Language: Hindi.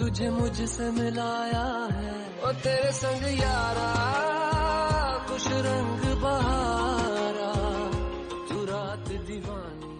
तुझे मुझसे मिलाया है। ओ तेरे संग यारा कुछ रंग बहारा। तू रात दीवानी